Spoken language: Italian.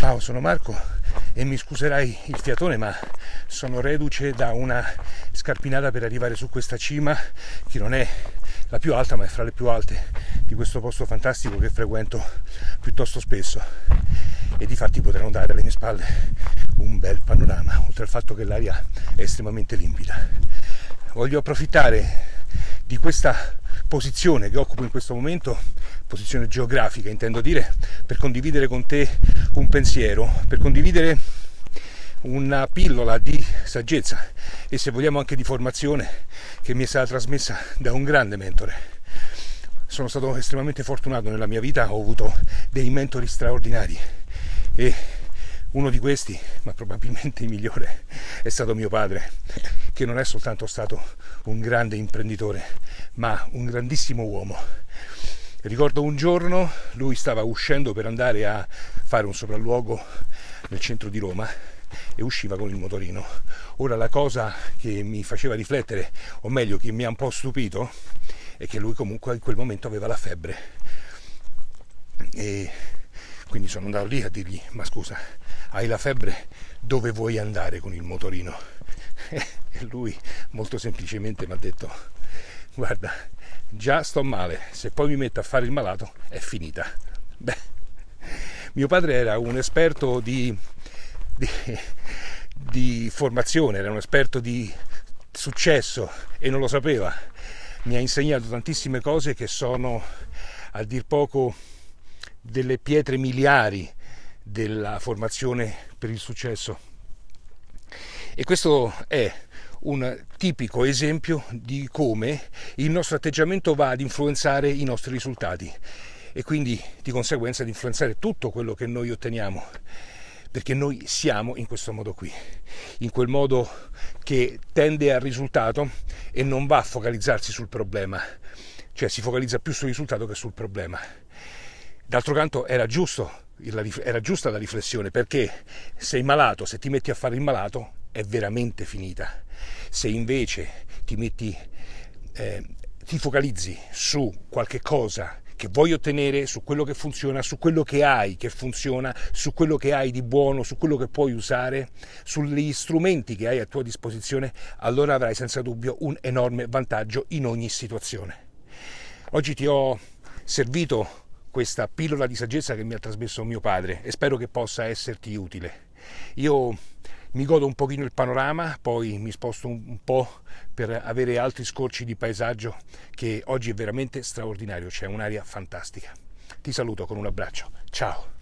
Ciao, sono Marco e mi scuserai il fiatone, ma sono reduce da una scarpinata per arrivare su questa cima che non è la più alta, ma è fra le più alte di questo posto fantastico che frequento piuttosto spesso. E di fatti potrò dare alle mie spalle un bel panorama, oltre al fatto che l'aria è estremamente limpida. Voglio approfittare di questa posizione che occupo in questo momento, posizione geografica intendo dire, per condividere con te un pensiero, per condividere una pillola di saggezza e se vogliamo anche di formazione che mi è stata trasmessa da un grande mentore. Sono stato estremamente fortunato nella mia vita, ho avuto dei mentori straordinari e uno di questi, ma probabilmente il migliore, è stato mio padre, che non è soltanto stato un grande imprenditore, ma un grandissimo uomo. Ricordo un giorno lui stava uscendo per andare a fare un sopralluogo nel centro di Roma e usciva con il motorino. Ora la cosa che mi faceva riflettere, o meglio che mi ha un po' stupito, è che lui comunque in quel momento aveva la febbre. E quindi sono andato lì a dirgli, ma scusa, hai la febbre, dove vuoi andare con il motorino? E lui molto semplicemente mi ha detto, guarda, già sto male, se poi mi metto a fare il malato è finita. Beh, mio padre era un esperto di, di, di formazione, era un esperto di successo e non lo sapeva. Mi ha insegnato tantissime cose che sono, a dir poco, delle pietre miliari della formazione per il successo. E questo è un tipico esempio di come il nostro atteggiamento va ad influenzare i nostri risultati e quindi di conseguenza ad influenzare tutto quello che noi otteniamo perché noi siamo in questo modo qui, in quel modo che tende al risultato e non va a focalizzarsi sul problema, cioè si focalizza più sul risultato che sul problema. D'altro canto era, giusto, era giusta la riflessione perché sei malato, se ti metti a fare il malato è veramente finita. Se invece ti metti, eh, ti focalizzi su qualche cosa che vuoi ottenere, su quello che funziona, su quello che hai che funziona, su quello che hai di buono, su quello che puoi usare, sugli strumenti che hai a tua disposizione, allora avrai senza dubbio un enorme vantaggio in ogni situazione. Oggi ti ho servito questa pillola di saggezza che mi ha trasmesso mio padre e spero che possa esserti utile. Io mi godo un pochino il panorama, poi mi sposto un po' per avere altri scorci di paesaggio che oggi è veramente straordinario, c'è un'aria fantastica. Ti saluto con un abbraccio, ciao!